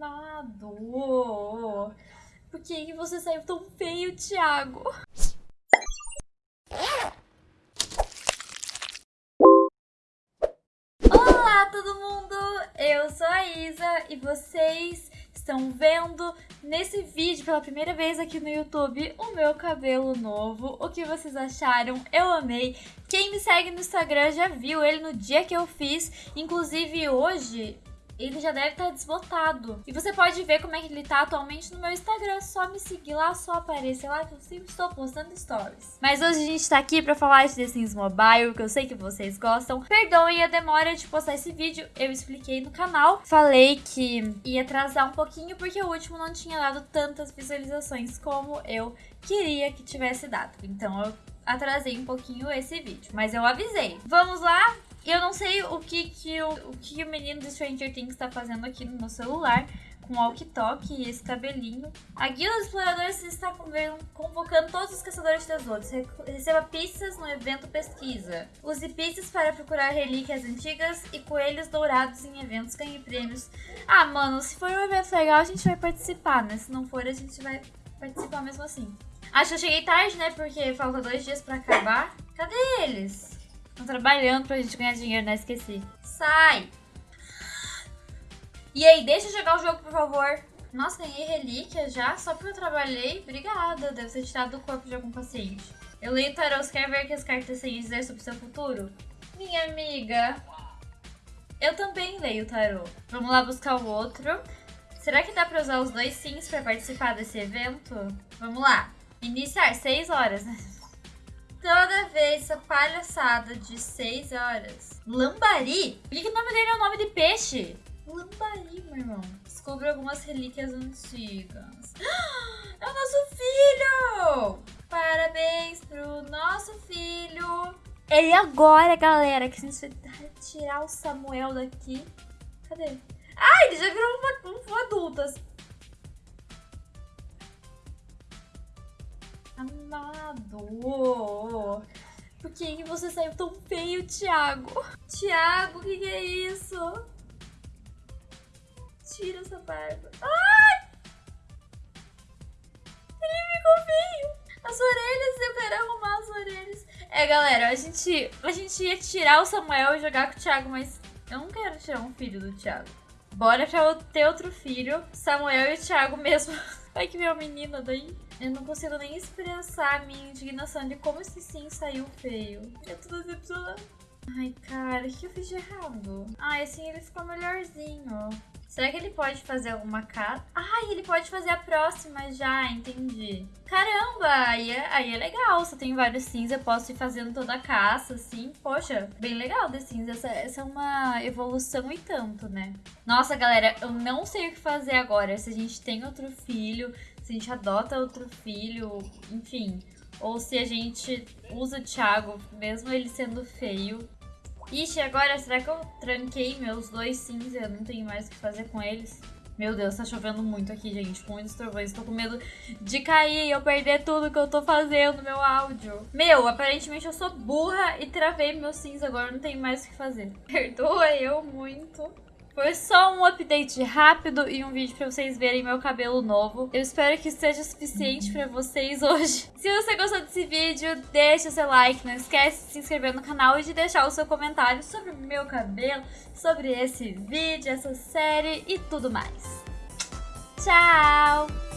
Amado. Por que, que você saiu tão feio, Thiago? Olá, todo mundo! Eu sou a Isa e vocês estão vendo nesse vídeo pela primeira vez aqui no YouTube o meu cabelo novo. O que vocês acharam? Eu amei. Quem me segue no Instagram já viu ele no dia que eu fiz. Inclusive hoje ele já deve estar tá desbotado. E você pode ver como é que ele tá atualmente no meu Instagram. Só me seguir lá, só aparecer lá que eu sempre estou postando stories. Mas hoje a gente tá aqui pra falar de The Sims Mobile, que eu sei que vocês gostam. Perdoem a demora de postar esse vídeo, eu expliquei no canal. Falei que ia atrasar um pouquinho porque o último não tinha dado tantas visualizações como eu queria que tivesse dado. Então eu atrasei um pouquinho esse vídeo, mas eu avisei. Vamos lá? Eu não sei o que, que, o, o, que o menino do Stranger Things está fazendo aqui no meu celular com o walkie-talkie e esse cabelinho. A Guilda dos Exploradores está convocando todos os caçadores de tesouros. Receba pistas no evento pesquisa. Use pistas para procurar relíquias antigas e coelhos dourados em eventos ganhe prêmios. Ah, mano, se for um evento legal, a gente vai participar, né? Se não for, a gente vai participar mesmo assim. Acho que eu cheguei tarde, né? Porque falta dois dias pra acabar. Cadê eles? Estão trabalhando pra gente ganhar dinheiro, né? Esqueci. Sai! E aí, deixa eu jogar o jogo, por favor. Nossa, ganhei relíquia já, só porque eu trabalhei. Obrigada, deve ser tirado do corpo de algum paciente. Eu leio tarô, você quer ver que as cartas têm dizer sobre seu futuro? Minha amiga, eu também leio tarô. Vamos lá buscar o outro. Será que dá pra usar os dois sims pra participar desse evento? Vamos lá. Iniciar, 6 horas, né? Toda vez essa palhaçada de 6 horas. Lambari? Por que o nome dele é o nome de peixe? Lambari, meu irmão. Descubra algumas relíquias antigas. É o nosso filho! Parabéns pro nosso filho. E agora, galera, que a gente vai tirar o Samuel daqui. Cadê? Ah, ele já virou uma, um adulto. Amado. Que, que você saiu tão feio, Thiago? Thiago, o que, que é isso? Tira essa barba. Ai! Ele ficou feio. As orelhas, eu quero arrumar as orelhas. É, galera, a gente, a gente ia tirar o Samuel e jogar com o Thiago, mas eu não quero tirar um filho do Thiago. Bora pra ter outro filho, Samuel e o Thiago mesmo. Vai que veio a menina daí. Eu não consigo nem expressar a minha indignação de como esse sim saiu feio. Eu tô decepcionada. Ai, cara, o que eu fiz de errado? Ah, assim ele ficou melhorzinho. Será que ele pode fazer alguma casa? Ai, ele pode fazer a próxima já, entendi. Caramba, aí é, aí é legal. Se eu tenho vários sims, eu posso ir fazendo toda a caça, assim. Poxa, bem legal The Sims. Essa, essa é uma evolução e tanto, né? Nossa, galera, eu não sei o que fazer agora. Se a gente tem outro filho, se a gente adota outro filho, enfim. Ou se a gente usa o Thiago, mesmo ele sendo feio. Ixi, agora será que eu tranquei meus dois e eu não tenho mais o que fazer com eles? Meu Deus, tá chovendo muito aqui, gente. Com muitos trovões. Tô com medo de cair e eu perder tudo que eu tô fazendo, meu áudio. Meu, aparentemente eu sou burra e travei meus sims. Agora não tenho mais o que fazer. Perdoa eu muito. Foi só um update rápido e um vídeo pra vocês verem meu cabelo novo. Eu espero que seja suficiente pra vocês hoje. Se você gostou desse vídeo, deixa seu like, não esquece de se inscrever no canal e de deixar o seu comentário sobre meu cabelo, sobre esse vídeo, essa série e tudo mais. Tchau!